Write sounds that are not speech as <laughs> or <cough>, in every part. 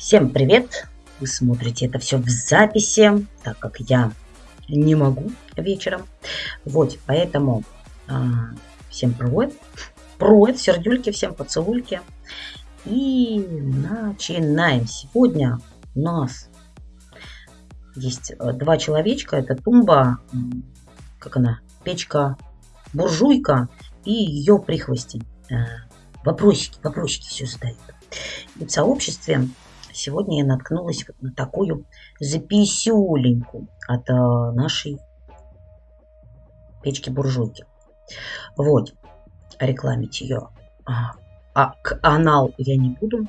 Всем привет! Вы смотрите это все в записи, так как я не могу вечером. Вот, поэтому а, всем привет. Привет, сердюльки, всем поцелуйки. И начинаем. Сегодня у нас есть э, два человечка. Это тумба, как она, печка буржуйка и ее прихвостень. Э, вопросики, вопросики все задают. И в сообществе сегодня я наткнулась вот на такую записюленьку от э, нашей печки-буржуйки. Вот, рекламить ее. А, а канал я не буду,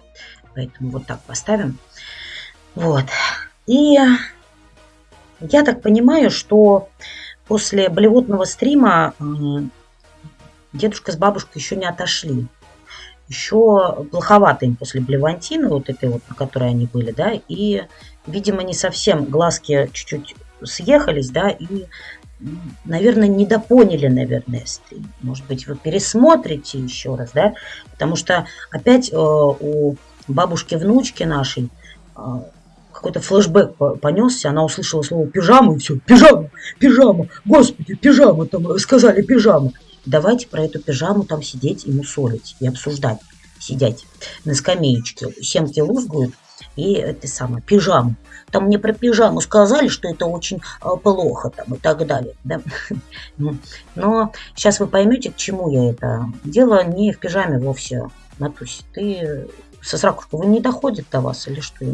поэтому вот так поставим. Вот. И я так понимаю, что после блевотного стрима дедушка с бабушкой еще не отошли еще плоховато им после блевантины, вот этой вот, на которой они были, да, и, видимо, не совсем глазки чуть-чуть съехались, да, и, наверное, недопоняли, наверное, стрим. Может быть, вы пересмотрите еще раз, да, потому что опять э, у бабушки-внучки нашей э, какой-то флешбэк понесся, она услышала слово пижама, и все, пижама, пижама, господи, пижама, там сказали пижама. Давайте про эту пижаму там сидеть и мусолить, и обсуждать, сидеть на скамеечке. Семки лузгают, и это самое, пижаму. Там мне про пижаму сказали, что это очень а, плохо там и так далее. Да? <laughs> Ну, но сейчас вы поймете, к чему я это. Дело не в пижаме вовсе, Натусь. Ты со сракушкой, вы не доходит до вас или что?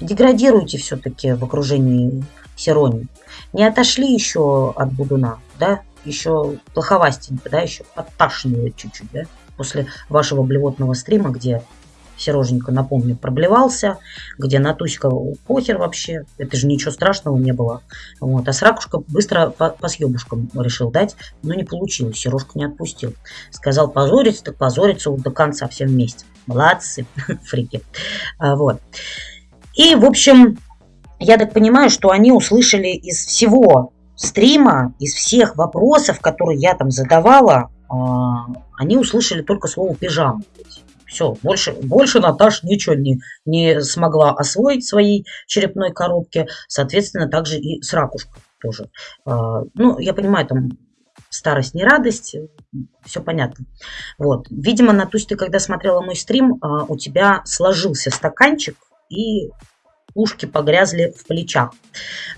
Деградируйте все-таки в окружении Сирони. Не отошли еще от Будуна да, еще плоховастенько, да, еще подташнивает чуть-чуть, да, после вашего блевотного стрима, где Сереженька, напомню, проблевался, где Натуська похер вообще, это же ничего страшного не было. Вот. А Сракушка быстро по, по съебушкам решил дать, но не получилось, Сережка не отпустил. Сказал позориться, так позориться вот до конца все вместе. Молодцы, <laughs> фрики. А, вот. И, в общем, я так понимаю, что они услышали из всего стрима, из всех вопросов, которые я там задавала, а, они услышали только слово пижама. Все, больше, больше Наташ ничего не, не смогла освоить в своей черепной коробке. Соответственно, также и с ракушкой тоже. А, ну, я понимаю, там старость не радость, все понятно. Вот. Видимо, Натусь, ты когда смотрела мой стрим, а, у тебя сложился стаканчик, и ушки погрязли в плечах.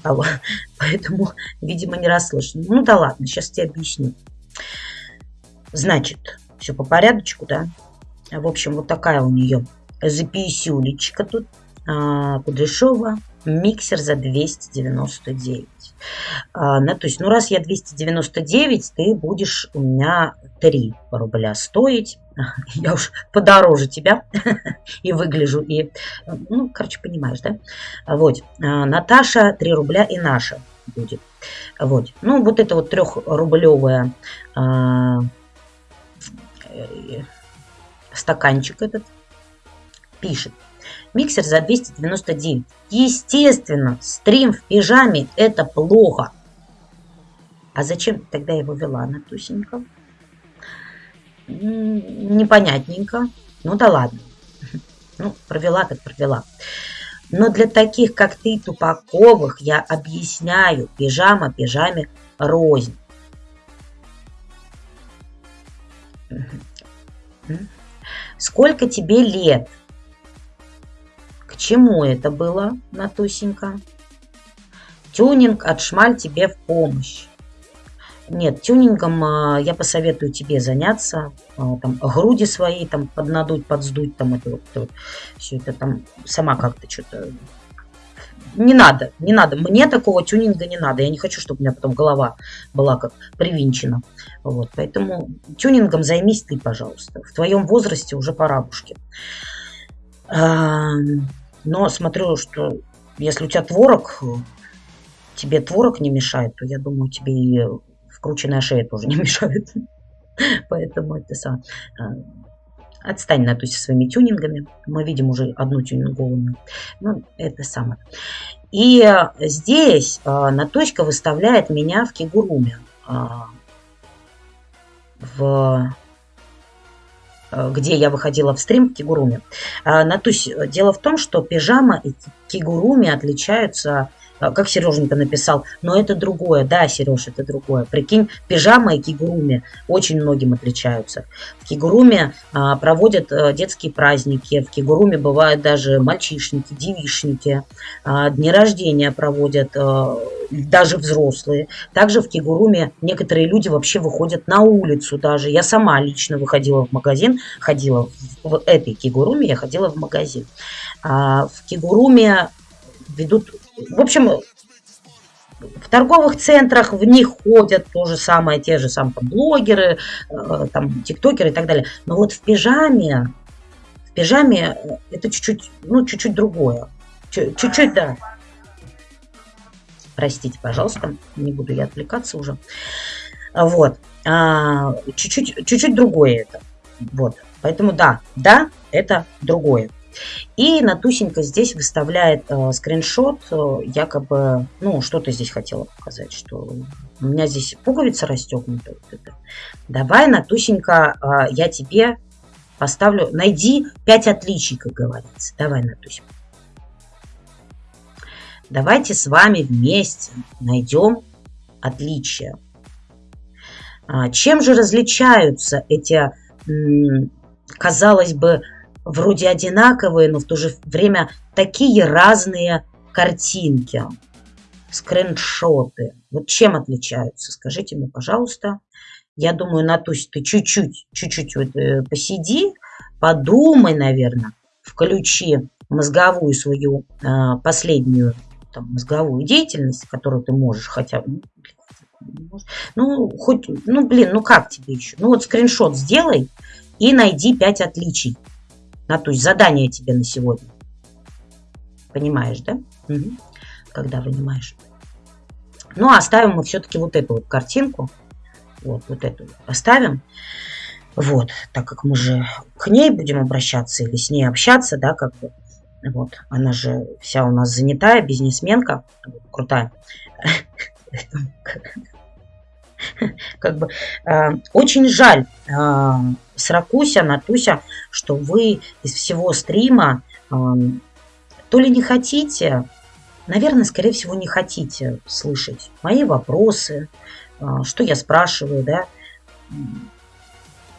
А <laughs> поэтому, видимо, не расслышан. Ну да ладно, сейчас тебе объясню. Значит, все по порядочку, да? В общем, вот такая у нее записюлечка тут. А, Кудряшова. Миксер за 299. А, ну, то есть, ну, раз я 299, ты будешь у меня 3 рубля стоить. <laughs> Я уж подороже тебя <laughs> и выгляжу. И, ну, короче, понимаешь, да? Вот. А, Наташа 3 рубля и наша будет. Вот. Ну, вот это вот трехрублевая а, э, стаканчик этот пишет. Миксер за 299. Естественно, стрим в пижаме это плохо. А зачем тогда его вела, Натусенька? Непонятненько. Ну да ладно. <laughs> Ну, провела так провела. Но для таких, как ты, тупаковых, я объясняю, пижама пижаме рознь. Сколько тебе лет? Чему это было, Натусенька? Тюнинг от Шмаль тебе в помощь. Нет, тюнингом а, я посоветую тебе заняться. А, там, груди свои там поднадуть, подсдуть, там это вот, вот все это там сама как-то что-то... Не надо, не надо. Мне такого тюнинга не надо. Я не хочу, чтобы у меня потом голова была как привинчена. Вот, поэтому тюнингом займись ты, пожалуйста. В твоем возрасте уже порабушки. Но смотрю, что если у тебя творог, тебе творог не мешает, то я думаю, тебе и вкрученная шея тоже не <laughs> мешает. Поэтому это сам. А, отстань, на то со своими тюнингами. Мы видим уже одну тюнингованную. Ну, это самое. И здесь а, Наточка выставляет меня в кигуруме. А, в где я выходила в стрим в кигуруме. Натусь, дело в том, что пижама и кигуруми отличаются а, как Сереженька написал, но это другое. Да, Сереж, это другое. Прикинь, пижама и кигуруми очень многим отличаются. В кигуруме а, проводят а, детские праздники, в кигуруме бывают даже мальчишники, девишники, а, дни рождения проводят, а, даже взрослые. Также в кигуруме некоторые люди вообще выходят на улицу даже. Я сама лично выходила в магазин, ходила в этой кигуруме, я ходила в магазин. А, в кигуруме ведут в общем, в торговых центрах в них ходят то же самое, те же самые блогеры, э, там, тиктокеры и так далее. Но вот в пижаме, в пижаме э, это чуть-чуть, ну, чуть-чуть другое. Чуть-чуть, да. Простите, пожалуйста, не буду я отвлекаться уже. Вот. А, чуть-чуть, чуть-чуть другое это. Вот. Поэтому да, да, это другое. И Натусенька здесь выставляет э, скриншот, э, якобы, ну, что-то здесь хотела показать, что у меня здесь пуговица расстегнута. Вот это. Давай, Натусенька, э, я тебе поставлю, найди 5 отличий, как говорится. Давай, Натусенька. Давайте с вами вместе найдем отличия. А, чем же различаются эти, казалось бы, вроде одинаковые, но в то же время такие разные картинки, скриншоты. Вот чем отличаются? Скажите мне, пожалуйста. Я думаю, Натусь, ты чуть-чуть, чуть-чуть вот, э, посиди, подумай, наверное, включи мозговую свою э, последнюю там, мозговую деятельность, которую ты можешь хотя бы, ну, хоть, ну, блин, ну как тебе еще? Ну, вот скриншот сделай и найди 5 отличий на то есть задание тебе на сегодня. Понимаешь, да? Угу. Когда понимаешь. Ну, а оставим мы все-таки вот эту вот картинку. Вот, вот эту оставим. Вот, так как мы же к ней будем обращаться или с ней общаться, да, как бы. Вот, она же вся у нас занятая, бизнесменка, крутая. Как бы э, очень жаль, э, Сракуся, Натуся, что вы из всего стрима э, то ли не хотите, наверное, скорее всего, не хотите слышать мои вопросы, э, что я спрашиваю, да,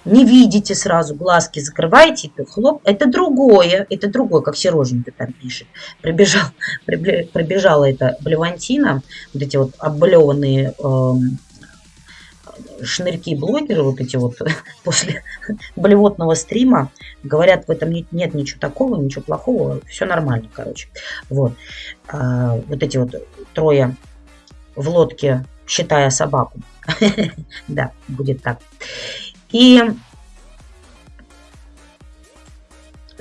не видите сразу, глазки закрываете, это хлоп, это другое, это другое, как Сереженька там пишет. Прибежал, прибежала эта блевантина, вот эти вот облеванные э, шнырьки-блогеры, вот эти вот <laughs> после блевотного стрима, говорят, в этом нет, нет ничего такого, ничего плохого, все нормально, короче. Вот. А, вот эти вот трое в лодке, считая собаку. <laughs> да, будет так. И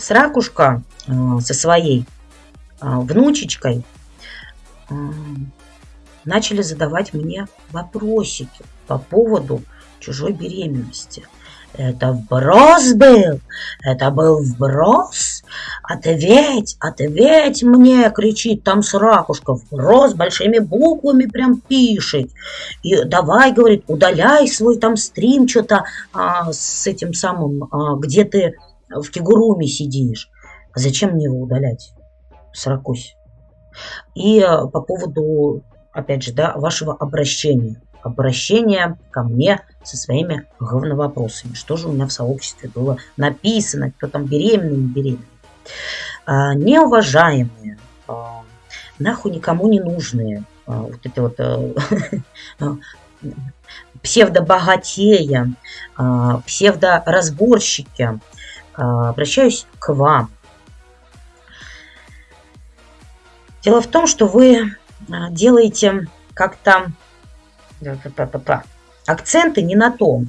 Сракушка э, со своей э, внучечкой э, начали задавать мне вопросики по поводу чужой беременности. Это вброс был, это был вброс. Ответь, ответь мне, кричит там Сракушка, вброс большими буквами прям пишет. И давай, говорит, удаляй свой там стрим что-то а, с этим самым, а, где ты в кигуруме сидишь. А зачем мне его удалять, Сракусь? И а, по поводу опять же, да, вашего обращения. Обращение ко мне со своими говновопросами. Что же у меня в сообществе было написано, кто там беременный, не беременный. А, неуважаемые, а, нахуй никому не нужные, а, вот эти вот а, <laughs> псевдобогатея, а, псевдоразборщики, а, обращаюсь к вам. Дело в том, что вы делаете как-то акценты не на том.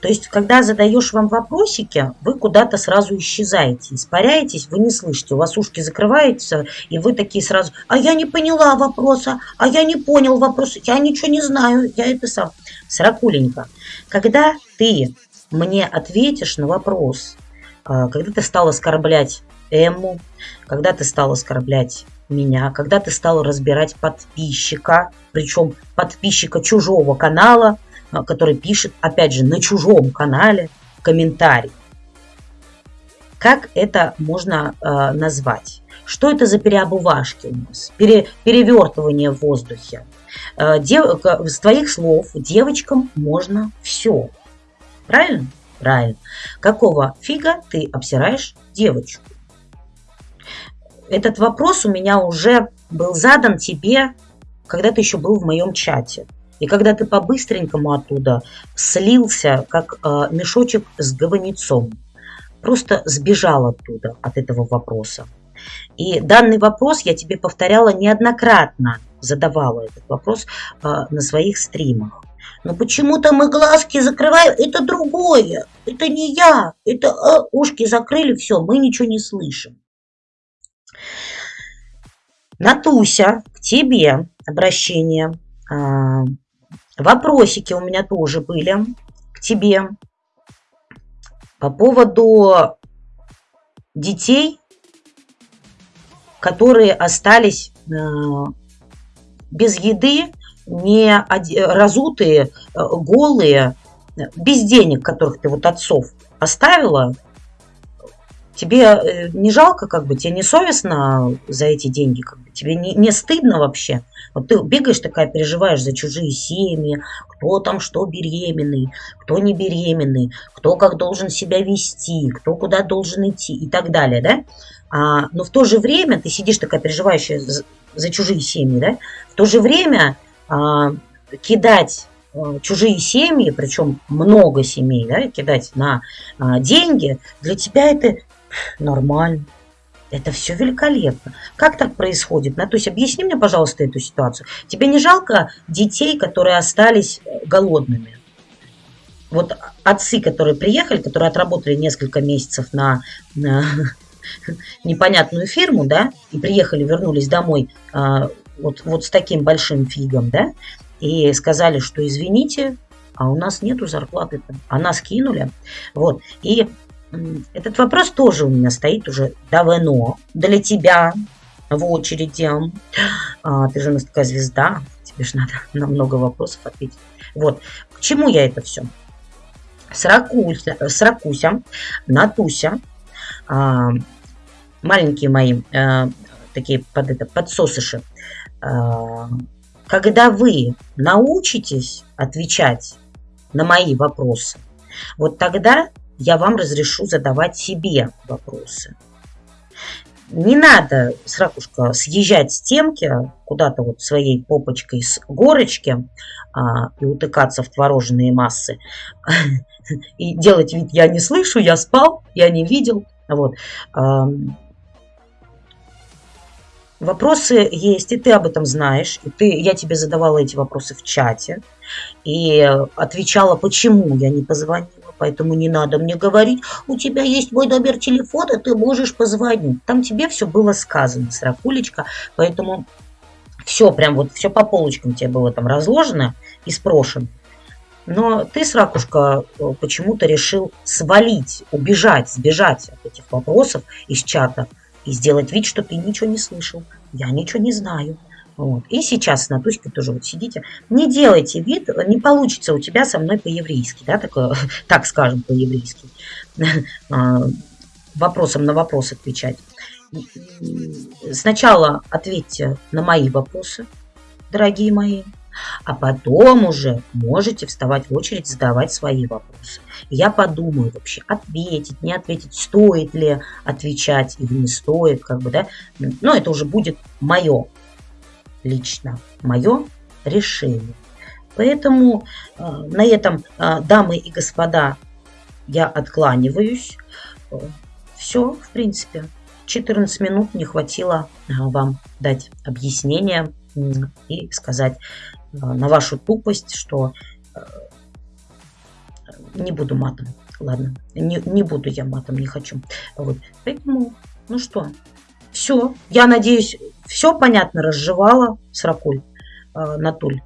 То есть, когда задаешь вам вопросики, вы куда-то сразу исчезаете, испаряетесь, вы не слышите, у вас ушки закрываются, и вы такие сразу, а я не поняла вопроса, а я не понял вопроса, я ничего не знаю, я это сам. Сракуленько, когда ты мне ответишь на вопрос, а, когда ты стал оскорблять Эмму, когда ты стал оскорблять меня, когда ты стал разбирать подписчика, причем подписчика чужого канала, а, который пишет, опять же, на чужом канале комментарий. как это можно э, назвать? Что это за переобувашки у нас? Пере, перевертывание в воздухе. Э, дев, с твоих слов девочкам можно все. Правильно? Правильно. Какого фига ты обсираешь девочку? Этот вопрос у меня уже был задан тебе, когда ты еще был в моем чате. И когда ты по-быстренькому оттуда слился, как э, мешочек с говнецом, просто сбежал оттуда, от этого вопроса. И данный вопрос я тебе повторяла неоднократно, задавала этот вопрос э, на своих стримах. Но почему-то мы глазки закрываем, это другое, это не я, это э, ушки закрыли, все, мы ничего не слышим. Натуся, к тебе обращение. А, Вопросики у меня тоже были к тебе по поводу детей, которые остались э, без еды, не разутые, э, голые, без денег, которых ты вот отцов оставила, тебе э, не жалко, как бы, тебе не совестно за эти деньги, как бы, тебе не, не стыдно вообще? Вот ты бегаешь такая, переживаешь за чужие семьи, кто там что беременный, кто не беременный, кто как должен себя вести, кто куда должен идти и так далее, да? А, но в то же время ты сидишь такая переживающая за, за чужие семьи, да? В то же время а, кидать а, чужие семьи, причем много семей, да, кидать на а, деньги, для тебя это Нормально. Это все великолепно. Как так происходит? Ну, то есть объясни мне, пожалуйста, эту ситуацию. Тебе не жалко детей, которые остались э, голодными? Вот отцы, которые приехали, которые отработали несколько месяцев на, на <laughs> непонятную фирму, да, и приехали, вернулись домой а, вот, вот с таким большим фигом, да, и сказали, что извините, а у нас нету зарплаты-то, а нас кинули. Вот. И этот вопрос тоже у меня стоит уже давно для тебя в очереди. А, ты же у нас такая звезда, тебе же надо на много вопросов ответить. Вот, к чему я это все? Сракуся, сракуся Натуся, а, маленькие мои а, такие под это, подсосыши, а, когда вы научитесь отвечать на мои вопросы, вот тогда я вам разрешу задавать себе вопросы. Не надо, сракушка, съезжать с темки куда-то вот своей попочкой с горочки а, и утыкаться в творожные массы <laughs> и делать вид «я не слышу, я спал, я не видел». Вот. Вопросы есть, и ты об этом знаешь. И ты, я тебе задавала эти вопросы в чате и отвечала, почему я не позвонила. Поэтому не надо мне говорить, у тебя есть мой номер телефона, ты можешь позвонить. Там тебе все было сказано, сракулечка. Поэтому все, прям вот все по полочкам тебе было там разложено и спрошено. Но ты, Сракушка, почему-то решил свалить, убежать, сбежать от этих вопросов из чата и сделать вид, что ты ничего не слышал. Я ничего не знаю. Вот. И сейчас на Туське тоже вот сидите. Не делайте вид, не получится у тебя со мной по-еврейски, да, так, <laughs> так скажем, по-еврейски. <laughs> А, вопросом на вопрос отвечать. Сначала ответьте на мои вопросы, дорогие мои, а потом уже можете вставать в очередь, задавать свои вопросы. Я подумаю вообще, ответить, не ответить, стоит ли отвечать или не стоит, как бы, да. Но это уже будет мое лично мое решение. Поэтому э, на этом, э, дамы и господа, я откланиваюсь. Все, в принципе, 14 минут не хватило э, вам дать объяснение и сказать э, на вашу тупость, что э, не буду матом. Ладно, не, не буду я матом, не хочу. Вот. Поэтому, ну что, все. Я надеюсь, все понятно разжевала Сракуль, э, Натуль.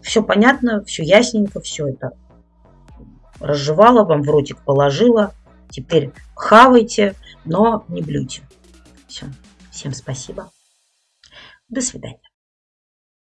Все понятно, все ясненько, все это разжевала, вам в ротик положила. Теперь хавайте, но не блюйте. Все. Всем спасибо. До свидания.